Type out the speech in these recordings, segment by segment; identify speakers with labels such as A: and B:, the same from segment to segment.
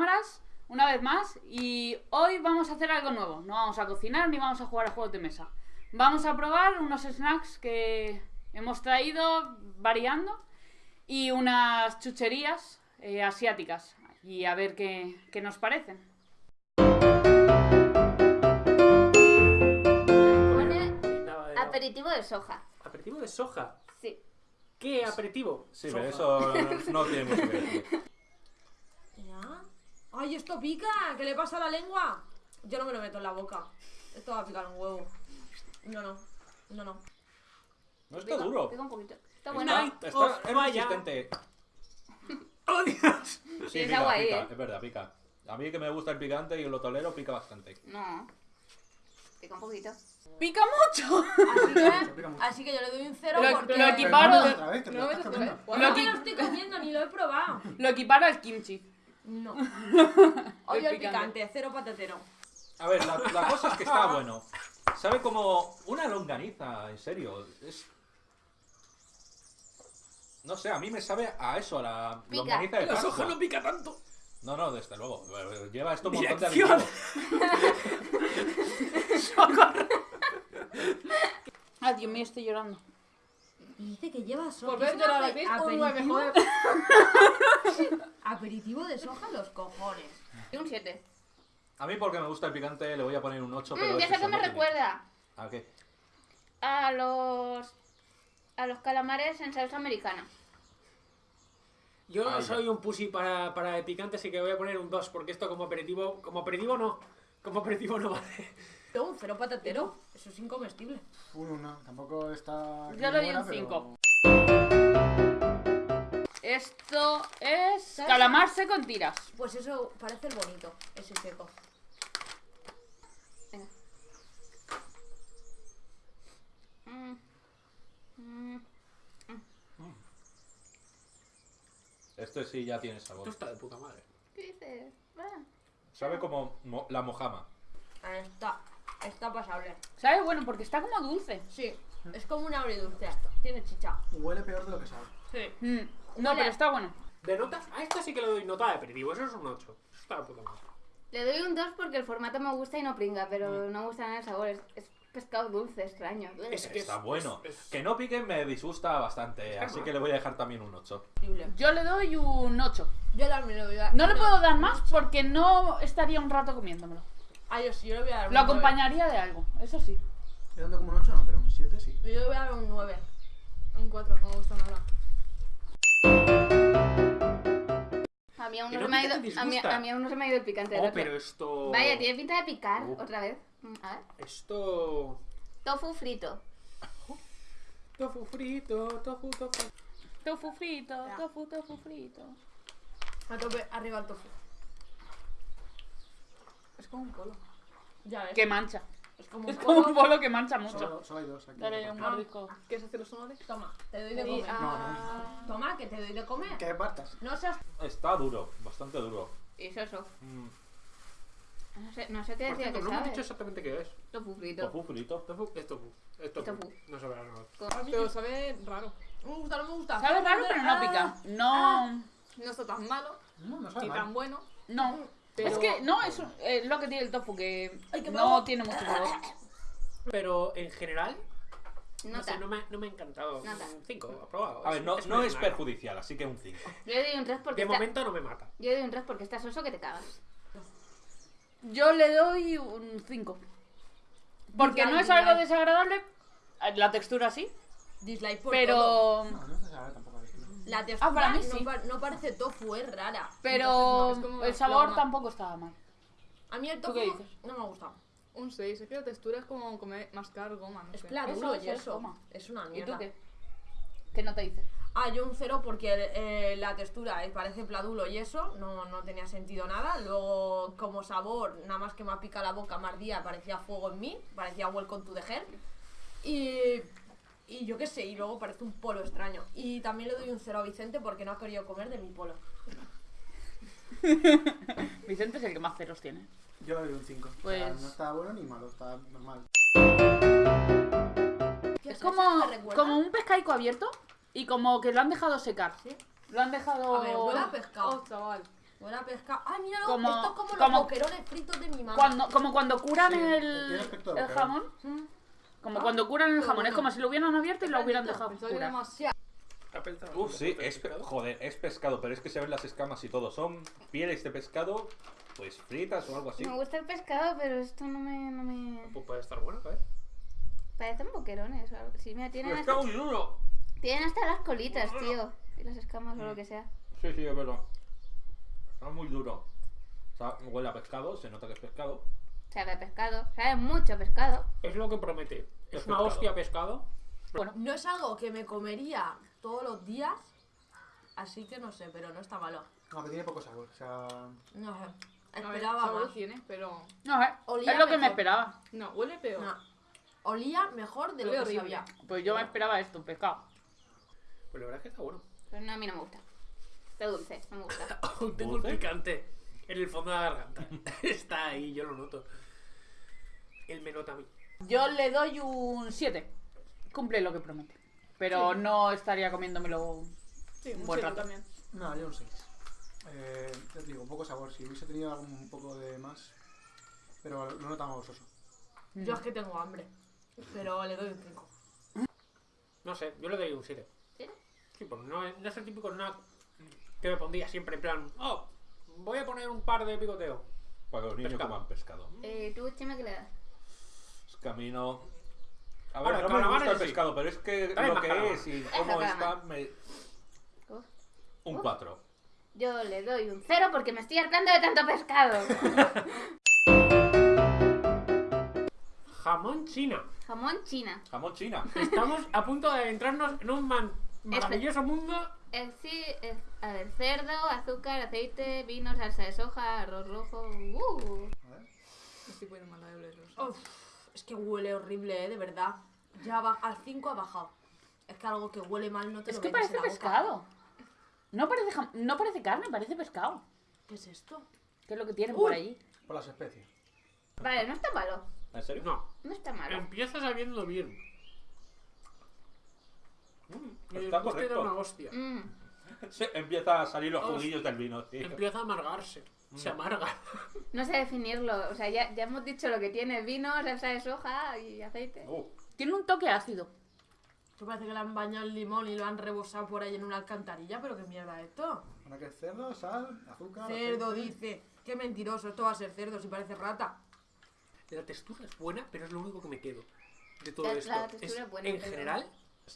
A: Cámaras, una vez más, y hoy vamos a hacer algo nuevo. No vamos a cocinar ni vamos a jugar a juegos de mesa. Vamos a probar unos snacks que hemos traído variando y unas chucherías eh, asiáticas y a ver qué, qué nos parecen.
B: Pone aperitivo de soja.
C: Aperitivo de soja.
B: Sí.
C: ¿Qué aperitivo?
D: Sí,
C: Soja.
D: pero eso no tiene mucho que decir.
E: ¡Ay, esto pica! ¿Qué le pasa a la lengua? Yo no me lo meto en la boca. Esto va a picar un huevo. No, no. No, no.
D: No está duro.
B: Pica un poquito. Está
D: Está,
B: bueno.
C: Night
D: está,
C: of
D: es resistente.
C: ¡Oh, Dios!
D: Sí,
B: es
D: pica,
B: agua ahí,
D: pica,
B: ¿eh?
D: es verdad, pica. A mí que me gusta el picante y lo tolero, pica bastante.
B: No. Pica un poquito.
A: ¡Pica mucho!
E: Así que,
F: pica mucho.
E: así que yo le doy un cero
A: Lo-
E: porque...
A: lo equiparo-
F: no otra vez, te lo
G: No,
A: lo
E: estoy comiendo, ni lo he probado.
A: Lo equiparo al kimchi.
E: No. Odio el
A: picante.
E: cero patatero.
D: A ver, la, la cosa es que está bueno. Sabe como una longaniza, en serio. Es... No sé, a mí me sabe a eso, a la
B: Pica.
D: longaniza de
C: La
D: Pascua.
C: soja no pica tanto.
D: No, no, desde luego. Lleva esto un montón de
C: Dirección.
D: aditivos.
A: Ay, Dios mío, estoy llorando.
E: Y dice que lleva soja.
G: Por ver
E: ¿Es un
G: llorar a
E: ape-
G: Chris, un 9,
E: aperitivo?
G: joder.
E: Aperitivo de soja, los cojones.
B: Y un 7.
D: A mí porque me gusta el picante le voy a poner un 8, pero
B: Mm, ya
D: es
B: sé
D: eso,
B: que me
D: no
B: recuerda.
D: ¿A qué?
B: A los. A los calamares en salsa americana.
C: Yo
D: Ah, ya.
C: soy un pussy para, para el picante, así que voy a poner un 2, porque esto como aperitivo, como aperitivo no. Como aperitivo no vale.
E: Pero un cero patatero. Eso es incomestible.
F: Un uno, tampoco está.
A: Yo le doy un
F: pero-
A: cinco. Esto es
E: ¿Sabes?
A: calamarse con tiras.
E: Pues eso parece el bonito, ese seco.
B: Venga. Mm. Mm.
D: Este sí ya tiene sabor.
C: Esto está de puta madre.
B: ¿Qué dices? Ah.
D: Sabe como mo- la mojama.
E: Está, está pasable.
A: ¿Sabes? Bueno, porque está como dulce.
E: Sí, es como un dulce. Tiene chicha.
F: Huele peor de lo que sabe.
E: Sí.
A: Mm, No,
B: Huele
A: pero está bueno.
C: De notas, a esto sí que le doy nota de aperitivo, eso es un 8. Eso está de puta madre.
B: Le doy un 2 porque el formato me gusta y no pringa, pero no me gusta nada el sabor. Es, es pescado dulce, extraño.
C: Es que
D: Está
C: es-
D: bueno.
C: es- es-
D: Que no pique me disgusta bastante, así
C: mal.
D: que le voy a dejar también un 8.
E: Horrible.
A: Yo le doy un 8.
E: Yo también le voy a dar.
A: No le puedo dar más porque no estaría un rato comiéndomelo.
E: Ah, yo sí, yo le voy a dar un
A: Lo
E: nueve.
A: acompañaría de algo, eso sí.
F: Yo dando como un 8, no, pero un 7 sí.
E: Yo le voy a dar un 9.
G: Un 4, no me gusta nada.
B: A mí aún no, se me ha ido, a mí, a mí aún no se me ha ido el picante
C: Oh, pero esto.
B: Vaya, tiene pinta de picar
C: Uh.
B: otra vez. Mm, A ver.
C: Esto.
B: Tofu frito.
C: Tofu frito, tofu, tofu.
A: Tofu frito,
E: Ya.
A: tofu, tofu frito.
E: A tope, arriba el tofu.
A: Es como un polo.
E: Ya ves.
A: Que mancha.
E: Es como un
A: Es como un
E: polo.
A: que mancha mucho.
F: Solo, solo hay dos aquí.
A: Dale un mordisco.
G: ¿Quieres hacer los sonores?
E: Toma, te doy de
A: Y-
E: comer.
A: ah,
E: Toma, que te doy de comer.
F: Que partas.
E: No seas.
D: Está duro, bastante duro.
B: Y soso.
D: Mm,
B: No sé, no sé qué
C: Por
B: decía
C: cierto,
B: que
C: no hemos
B: sabe.
C: dicho exactamente qué es.
B: Tofu frito.
D: Tofu frito.
C: Tofu es tofu. Es tofu.
B: Tofu.
C: No sabrá nada.
B: Con-
G: Pero sabe raro.
E: No me gusta, no me gusta.
A: Sabe raro, pero no pica. No.
G: No está tan malo,
F: No, no sabe
G: ni
F: mal.
G: tan bueno.
A: No.
G: Pero-
A: Es que no, es un- eh, lo que tiene el tofu, que
E: Ay,
A: no
E: ahogo.
A: tiene mucho sabor.
C: Pero en general, no, sé, no me, no me ha encantado.
B: Nota.
C: 5, aprobado.
D: A ver, no, no es perjudicial, así que un 5.
B: Yo le doy un 3 porque
C: De
B: está...
C: momento no me mata.
B: Yo le doy un 3 porque está soso que te cagas.
A: Yo le doy un 5. Porque no es
E: Dislike,
A: algo
E: dislike.
A: desagradable. La textura sí.
E: Dislike por todo.
A: Pero.
F: No, no se sabe tampoco. esto.
E: La textura
A: Ah, para mí
E: no,
A: sí.
E: pa- no parece tofu, es rara.
A: Pero.
G: es
A: El sabor tampoco estaba mal.
E: A mí el
A: ¿Tú
E: tofu
A: qué dices?
E: no me gusta.
G: Un 6, es que la textura es como comer, mascar goma, no
E: Es
G: sé.
A: Eso,
E: y
A: eso es
E: eso.
A: goma.
E: Es una
A: ¿Y tú
E: mierda.
A: qué? ¿Qué no te dice?
E: Ah, yo un cero porque eh, la textura eh, parece pladulo y eso, no, no tenía sentido nada. Luego, como sabor, nada más que me ha picado la boca, más día, parecía fuego en mí, parecía welcome to the hell. Y, y yo qué sé, y luego parece un polo extraño. Y también le doy un cero a Vicente porque no ha querido comer de mi polo.
A: Vicente es el que más ceros tiene.
F: Yo le doy un 5.
A: Pues-
F: no está bueno ni malo, está normal.
E: ¿Qué
A: Es como, como un pescaico abierto y como que lo han dejado secar.
E: Sí.
A: Lo han dejado.
E: A ver, huele a pescado.
G: Oh, chaval.
E: Huele a pescado. ¡Ay, míralo!
A: Como-
E: Esto es como,
A: como-
E: los boquerones fritos de mi mamá.
A: Cuando, como cuando curan
F: Sí, tiene
A: el,
F: aspecto de
A: el
F: boquerón.
A: jamón.
E: Mm.
A: Como
E: Ah,
A: cuando curan el jamón. Es como si lo hubieran abierto y lo hubieran dejado curar.
D: Uf, sí, es, pe- joder, es pescado, pero es que se ven las escamas y todo. Son pieles de pescado, pues fritas o algo así.
B: Me gusta el pescado, pero esto no me... No me...
C: Pues puede estar bueno, ¿sabes?
B: Parecen boquerones o algo. Sí, mira, tienen hasta, tienen hasta las colitas, tío. Y las escamas o lo que sea.
D: Sí, sí, es verdad. Está muy duro. O sea, huele a pescado, se nota que es pescado.
B: Sabe a pescado. Sabe mucho a pescado.
C: Es lo que promete. Es
D: Es
C: una hostia pescado.
E: No es algo que me comería todos los días. Así que no sé, pero no está malo.
F: No, pero tiene poco sabor. O sea,
E: No sé. Esperaba más.
G: tiene, pero...
A: No, eh,
E: Olía
A: es lo que me esperaba.
G: No, huele peor.
E: No. Olía mejor de lo que
G: horrible.
E: sabía.
A: Pues yo me esperaba esto, pescado.
C: Pues la verdad es que está bueno.
B: Pero no, a mí no me gusta. Está dulce, no me gusta.
C: Tengo un picante en el fondo de la garganta. está ahí, yo lo noto. Él me nota a mí.
A: Yo le doy un 7. Cumple lo que promete. Pero
G: Sí.
A: no estaría comiéndomelo.
G: Sí,
A: Un buen rato.
G: también.
F: no, yo un 6. Eh, ya te digo, poco sabor. Si hubiese tenido algún un poco de más. Pero lo notamos soso.
E: Yo es que tengo hambre. Pero le doy un 5.
C: No sé, yo le doy un 7.
B: ¿Sí?
C: Sí, pues no es, no es el típico snack que me pondría siempre en plan, oh, voy a poner un par de picoteo.
D: Para que los niños
C: Pescado.
D: coman pescado.
B: Eh, ¿Tú, Chema, qué le das?
D: Es camino. A ver,
C: Ahora,
D: no me
C: calamares
D: gusta el
C: sí.
D: pescado, pero es que
C: Dale
D: lo
C: más
D: que
C: calamar.
D: es y
B: Deja
D: cómo
B: calamar.
D: está, me... Un
B: Uf.
D: 4.
B: Yo le doy un 0 porque me estoy hartando de tanto pescado.
C: Jamón china.
B: Jamón china.
D: Jamón china.
C: Estamos a punto de adentrarnos en un man- maravilloso mundo.
B: Eh, sí, es, a ver, cerdo, azúcar, aceite, vino, salsa de soja, arroz rojo. Uh.
F: A ver.
G: Me estoy poniendo mala de olerlos.
E: Uf, es que huele horrible, ¿eh? De verdad. Ya va, al 5 ha bajado. Es que algo que huele mal no te
A: Es
E: lo
A: que
E: metes
A: parece
E: en la boca.
A: pescado. No parece, jam- no parece carne, parece pescado.
E: ¿Qué es esto?
A: Que es lo que tienen por allí.
F: Por las especies.
B: Vale, no está malo.
D: ¿En serio?
C: No,
B: No está malo.
C: empieza sabiendo bien. Mm, y
D: Está correcto.
C: una hostia.
B: Mm.
D: Sí, empieza a salir los
C: Os-
D: juguillos del vino. sí.
C: Empieza a amargarse. Se amarga.
B: No sé definirlo. O sea, ya, ya hemos dicho lo que tiene. Vino, salsa de soja y aceite.
D: Uh,
A: Tiene un toque ácido.
E: Esto parece que le han bañado el limón y lo han rebosado por ahí en una alcantarilla, pero qué mierda es esto.
F: Ahora que es cerdo, sal, azúcar.
E: Cerdo,
F: aceite.
E: dice. Qué mentiroso, esto va a ser cerdo si parece rata.
C: La textura es buena, pero es lo único que me quedo de todo
B: La-
C: esto.
B: la textura es buena,
C: en
B: pero-
C: general,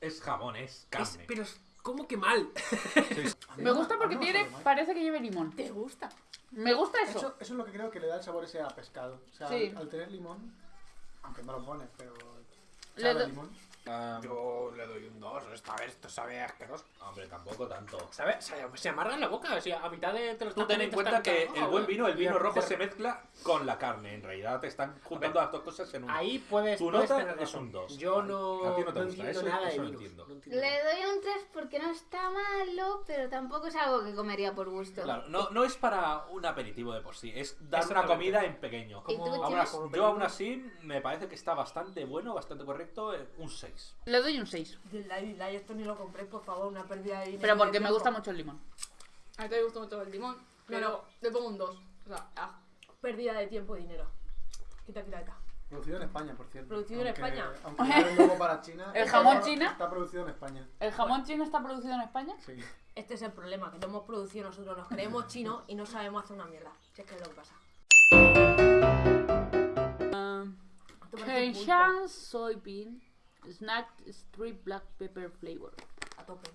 D: es, jamón, es
C: es,
D: carne.
C: pero es como que mal.
A: Me gusta porque
F: no me
A: tiene, parece que lleve limón.
E: ¿Te gusta?
A: Me gusta eso.
F: Eso, eso es lo que creo que le da el sabor ese a pescado. O sea,
A: Sí.
F: al, al tener limón, aunque no lo pones, pero. Sabe limón.
D: Ah,
C: Yo le doy un 2. Esta vez esto sabe asqueroso.
D: hombre, tampoco tanto.
C: ¿Sabe? Se, se amarga en la boca. O sea, a mitad de. Te lo
D: Tú ten en cuenta que el buen
C: "Oh,
D: vino, el vino rojo se mezcla con la carne. En realidad te están juntando las dos cosas en uno.
C: Ahí puedes.
D: Tu
C: puedes
D: nota
C: tener
D: es un dos.
C: Yo
D: Vale.
C: no.
D: A ti no te gusta,
C: entiendo
D: eso-
C: nada
D: eso
C: de
D: entiendo.
C: No entiendo
B: Le doy un 3 porque no está malo, pero tampoco es algo que comería por gusto.
D: Claro, no, no es para un aperitivo de por sí, es dar una comida en pequeño. Yo aún así me parece que está bastante bueno, bastante correcto, eh, un 6.
A: Le doy un 6.
E: Dislike, dislike, esto ni lo compré, por favor, una pérdida de dinero.
A: Pero porque me gusta mucho el limón.
G: A mí te gusta mucho el limón, pero le pongo un 2. O sea, ah,
E: Pérdida de tiempo y dinero. Quita, quita, quita.
F: Producido en España, por cierto.
E: Producido en España.
F: Aunque luego para China.
A: ¿El
F: está-
A: jamón china?
F: Está producido en España.
A: ¿El jamón chino está producido en España?
F: Sí.
E: Este es el problema, que lo hemos producido nosotros, nos creemos chinos y no sabemos hacer una mierda. Si es que es lo que pasa. Pulpo.
A: Keishan soybean snack strip black pepper flavor.
E: A tope.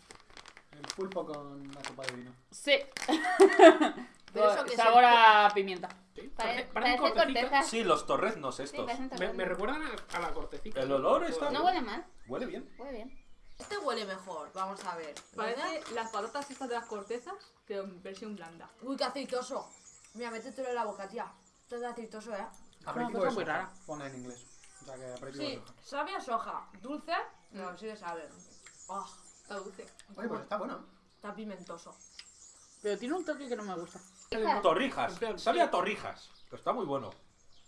F: El pulpo con la copa de vino.
A: Sí.
E: Pero eso que
A: Sabor a pimienta.
C: Sí,
B: Pare-
C: parece- parecen
B: parece
C: cortecitas.
B: corteza.
D: Sí, los torreznos
B: Sí,
D: estos.
B: parecen
C: Me, recuerdan a, a la cortecita.
D: El olor está
B: No huele mal,
D: Huele bien.
B: huele bien.
E: Este huele mejor, vamos a ver. ¿Verdad?
G: parece las patatas estas de las cortezas, pero en versión blanda.
E: Uy, qué aceitoso. Mira, métetelo en la boca, tía. Esto es de aceitoso, ¿eh?
F: Aperitivo
A: cosa muy rara.
F: Pone en inglés. O sea que aperitivo de
E: Sí,
F: soja.
E: sabe a soja. Dulce, pero sí que sabe. Ah,
G: Está dulce.
F: Oye, pues está bueno.
E: está pimentoso.
A: Pero tiene un toque que no me gusta.
D: Torrijas. Sabe a torrijas. Está muy bueno.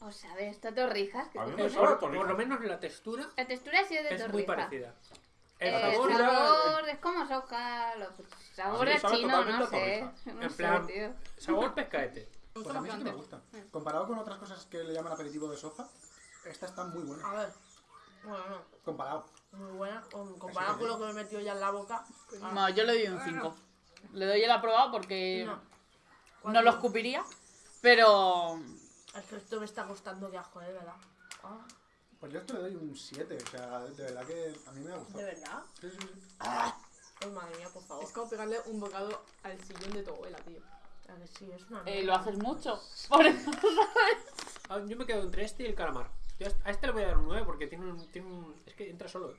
B: ¿Os sabes esto torrijas? ¿Qué
D: A mí me
B: pasa?
D: sabe a
C: Por, por lo
D: torrijas.
C: menos la textura
B: La textura ha sido de
C: es
B: torrija.
C: muy parecida. El
B: Eh,
C: sabor
B: sabor es como soja, sabores
D: sabe
B: chinos,
D: totalmente
B: no sé. No
C: En
B: sé,
C: plan-
B: tío.
C: Sabor pescaete.
F: Pues a mí sí que me gusta. Comparado con otras cosas que le llaman aperitivo de soja, esta está muy buena.
E: A ver. Bueno, no.
F: Comparado.
E: Muy buena. Comparado con lo que me he metido ya en la boca.
A: No, yo le doy un 5. Le doy el aprobado porque
E: No.
A: no lo escupiría, pero
E: Es que esto me está costando de asco, de verdad. Ah,
F: Pues yo esto le doy un 7, o sea, de verdad que a mí me ha gustado.
E: ¿De verdad?
F: Sí, sí, sí.
E: Ay, madre mía, por favor.
G: Es como pegarle un bocado al sillón de tu abuela, tío.
E: A que sí, es una
A: eh, lo haces mucho. Por eso, ¿sabes?
C: Ah, Yo me quedo entre este y el calamar. Yo a este le voy a dar un 9 porque tiene un. Tiene un es que entra solo.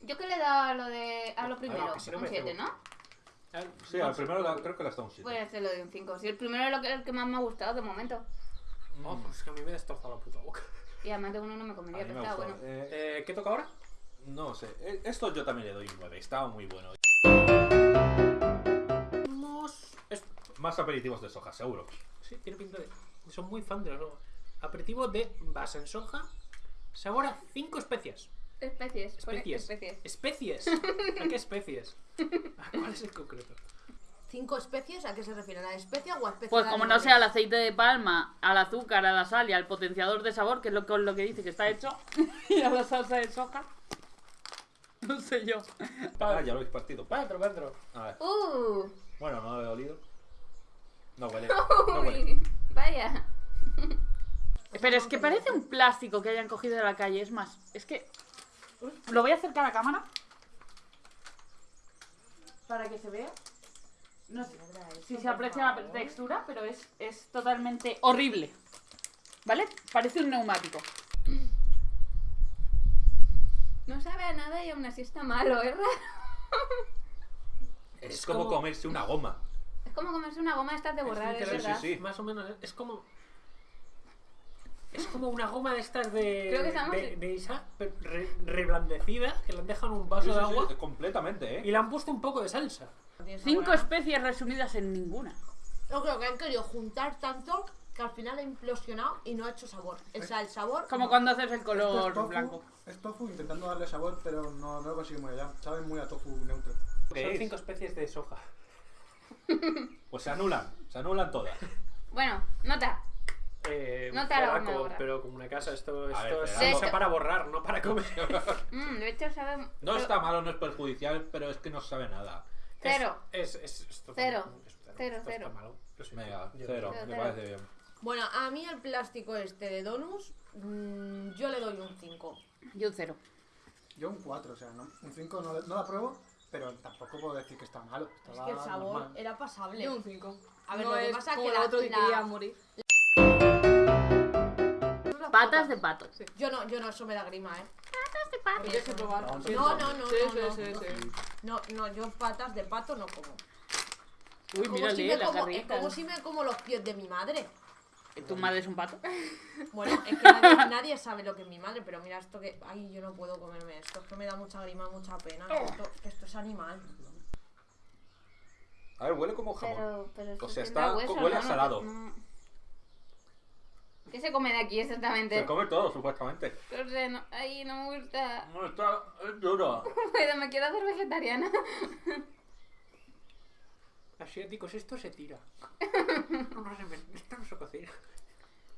B: Yo que le he dado a lo de a lo primero,
C: que si no
B: un
C: me
B: 7,
C: cebo.
B: ¿no?
C: Ah,
D: Sí, al primero la- creo que le has dado un 7.
B: Pues se lo doy un 5. Si el primero es lo que, el que más me ha gustado de momento.
C: Oh, pues es que a mí me destrozado la puta boca.
B: Y además de uno no me
D: A
B: comería,
D: mí
B: pero
D: ha gustado.
B: bueno.
D: Eh,
C: Eh, ¿Qué toca ahora?
D: no sé, eh, esto yo también le doy un 9, estaba muy bueno. Más aperitivos de soja, seguro.
C: Sí, tiene pinta de. Son muy fan de la soja. Aperitivo de base en soja. Sabor a 5 especias.
B: Especies,
C: Especies.
B: especies.
C: ¿Especies? ¿A qué especies? ¿A cuáles en concreto?
E: ¿Cinco especies? ¿A qué se refieren? ¿A especia o a especia?
A: Pues como no sea el aceite de palma, al azúcar, a la sal y al potenciador de sabor, que es lo, con lo que dice que está hecho, y a la salsa de soja, no sé yo.
D: Ah, ya lo habéis partido.
C: Va dentro.
D: A ver.
B: Uh,
D: Bueno, no he olido. No huele. No huele.
B: uy, vaya.
A: Pero es que parece un plástico que hayan cogido de la calle, es más, es que... Lo voy a acercar a la cámara. Para que se vea. No sé si se aprecia la textura, pero es, es totalmente horrible. ¿Vale? Parece un neumático.
B: No sabe a nada y aún así está malo, ¿eh?
D: Es como comerse una goma.
B: Es como comerse una goma de estas de borrar, es,
C: literal,
B: verdad.
D: sí, sí.
C: Más o menos, es como. Es como una goma de estas de.
B: Creo que estamos-
C: de, de Isa, pero re- reblandecida, que le han dejado en un vaso de
D: sí,
C: agua
D: completamente,
C: y
D: ¿eh?
C: le han puesto un poco de salsa.
A: Cinco especies resumidas en ninguna.
E: Yo creo que han querido juntar tanto que al final ha implosionado y no ha hecho sabor. O sea, el sabor.
A: Como cuando haces el
F: Esto es
A: color
F: tofu,
A: blanco.
F: Es tofu intentando darle sabor, pero no, no lo consigue muy allá. Sabe muy a tofu neutro.
D: ¿Qué
C: Son
D: es?
C: cinco especies de soja.
D: Pues se anulan, se anulan todas.
B: Bueno, nota.
C: Eh,
B: No te hora.
C: pero como una casa, esto, esto
D: ver,
C: es salsa para borrar, no para comer.
B: Mm, de hecho sabe...
D: No
B: pero-
D: está malo, no es perjudicial, pero es que no sabe nada.
B: Cero.
C: Es, es, es, esto
B: Cero.
C: es
B: Cero,
C: esto
B: cero.
C: Está malo. Lo siento.
D: Venga,
C: Yo-
D: cero,
B: Cero,
D: me parece bien.
E: Bueno, a mí el plástico este de Donus, mm, yo le doy un 5.
A: Yo un cero.
F: Yo un 4, o sea, no, un 5 no, no la pruebo, pero tampoco puedo decir que está malo.
E: Es que el sabor
F: normal.
E: era pasable.
G: Yo un 5.
E: A ver,
G: no
E: lo que pasa es que
G: el
E: la-
G: otro que
E: la-
G: quería
A: Patas de pato.
E: Yo no, yo no, eso me da grima, ¿eh?
G: Tienes que probar.
F: No,
E: no, no, no,
G: Sí,
E: no,
G: sí,
E: no.
G: sí, sí.
E: No, no, yo patas de pato no como.
A: Uy,
E: como, si
A: mírale,
E: me
A: las
E: como, es como si me como los pies de mi madre.
A: ¿Tu madre es un pato?
E: Bueno, es que nadie, nadie sabe lo que es mi madre, pero mira esto que. Ay, yo no puedo comerme esto. Es que me da mucha grima, mucha pena. Esto, que esto es animal.
D: A ver, huele como jamón.
B: Pero, pero esto
D: O sea, está-
B: hueso,
D: huele a salado.
B: no. ¿Qué se come de aquí exactamente?
D: Se come todo, supuestamente.
B: No sé, no, ay, no me gusta.
D: No, está es duro.
B: Pero me quiero hacer vegetariana.
C: Asiáticos, esto se tira. No, se esto no se cocina.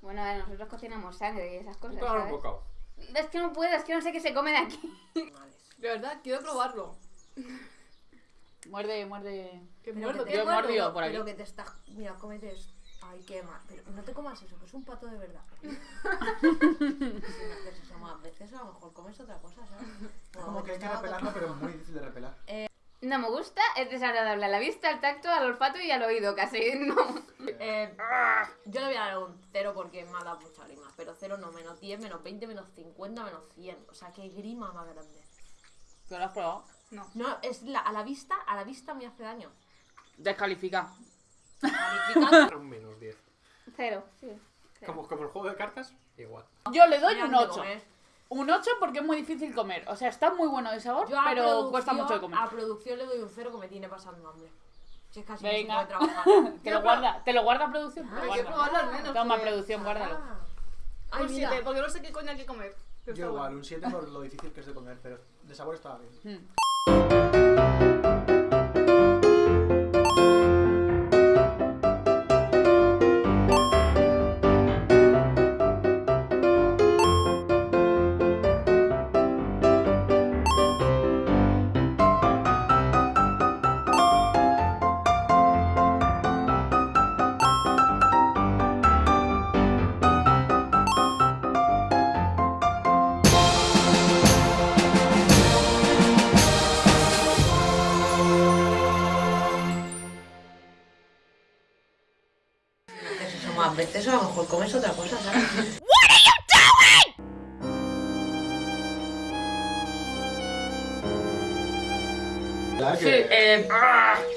B: Bueno, a ver, nosotros cocinamos sangre y esas cosas,
C: un
B: ¿sabes?
C: bocado.
B: Es que no puedo, es que no sé qué se come de aquí.
G: De verdad, quiero probarlo.
A: Muerde, muerde.
E: Pero
G: muerdo,
A: Yo he mordido
E: pero-
A: por aquí.
E: Pero que te está. Mira, cómete esto. Ay, qué mal. Pero no te comas eso, que es un pato de verdad. si me haces eso más veces, a lo mejor comes otra cosa, ¿sabes?
F: Es como que hay que repelarlo, pero es muy difícil de repelar.
B: No me gusta, es desagradable a la vista, al tacto, al olfato y al oído casi. No.
E: Eh, yo le voy a dar un 0 porque me ha dado mucha grima. Pero 0 no, menos 10, menos 20, menos 50, menos 100. O sea, qué grima más grande.
A: ¿Tú lo has probado?
E: No, es la, a la vista, a la vista me hace daño.
A: Descalifica.
C: Un menos 10.
B: Cero, sí. cero.
C: Como, como el juego de cartas, igual.
A: Yo le doy un
E: dónde
A: 8.
E: comer.
A: Un 8 porque es muy difícil comer. O sea, está muy bueno de sabor,
E: Yo a
A: pero cuesta mucho de comer.
E: A producción le doy un 0 que me tiene pasando hambre. Si es casi
A: Venga.
E: no se puede trabajar.
A: Te lo guarda, te lo guarda producción.
G: Que
A: guarda.
G: probarlo al menos.
A: Toma
G: porque-
A: producción, guárdalo.
E: Ah. Ay,
G: Un
E: mira.
G: 7, porque no sé qué coño hay que comer.
F: Yo igual,
G: bueno.
F: un 7 por lo difícil que es de comer, pero de sabor estaba bien.
A: Mm.
E: Veces a lo mejor comes otra cosa, ¿sabes?
F: ¿Verdad
G: Sí.
F: que-
E: Eh,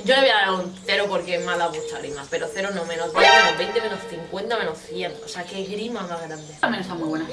E: yo le voy a dar un 0 porque me ha dado mucha grima, pero 0 no, menos 10, menos 20, menos 50, menos 100. O sea, qué grima más grande.
A: También está muy buena.